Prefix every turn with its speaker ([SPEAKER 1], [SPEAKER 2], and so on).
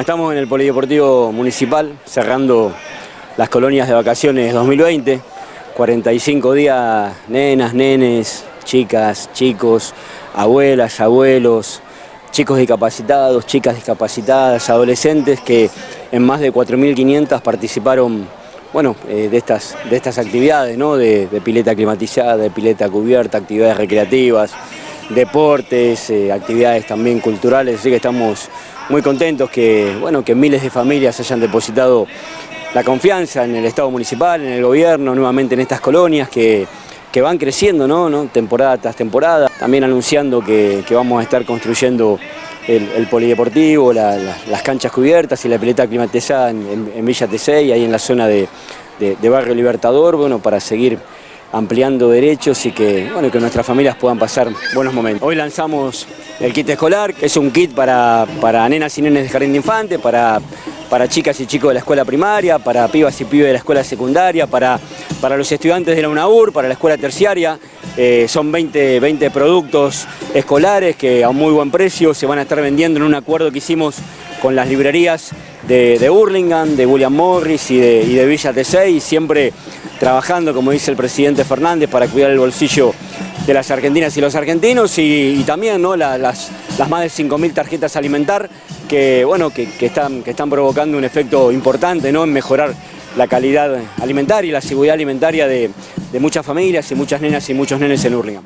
[SPEAKER 1] estamos en el Polideportivo Municipal cerrando las colonias de vacaciones 2020. 45 días, nenas, nenes, chicas, chicos, abuelas, abuelos, chicos discapacitados, chicas discapacitadas, adolescentes que en más de 4.500 participaron bueno, eh, de, estas, de estas actividades, ¿no? de, pileta climatizada, de pileta cubierta, actividades recreativas, deportes, eh, actividades también culturales, así que estamos muy contentos que, bueno, que miles de familias hayan depositado la confianza en el Estado municipal, en el gobierno, nuevamente en estas colonias que, van creciendo, ¿no? temporada tras temporada, también anunciando que, vamos a estar construyendo el, polideportivo, las canchas cubiertas y la pileta climatizada en, Villa T6, ahí en la zona de, de Barrio Libertador, bueno, para seguir ampliando derechos y que, bueno, que nuestras familias puedan pasar buenos momentos. Hoy lanzamos el kit escolar, que es un kit para, para nenas y nenes de jardín de infantes, para, para chicas y chicos de la escuela primaria, para pibas y pibes de la escuela secundaria, para, para los estudiantes de la UNAUR, para la escuela terciaria. Eh, son 20, 20 productos escolares que a un muy buen precio se van a estar vendiendo en un acuerdo que hicimos con las librerías de, de Burlingame, de William Morris y de, y de Villa T6, siempre trabajando, como dice el presidente Fernández, para cuidar el bolsillo de las argentinas y los argentinos y, también ¿no? las, las más de 5.000 tarjetas alimentar que, bueno, que, están, que están provocando un efecto importante ¿no? en mejorar la calidad alimentaria y la seguridad alimentaria de, de muchas familias y muchas nenas y muchos nenes en Hurlingham.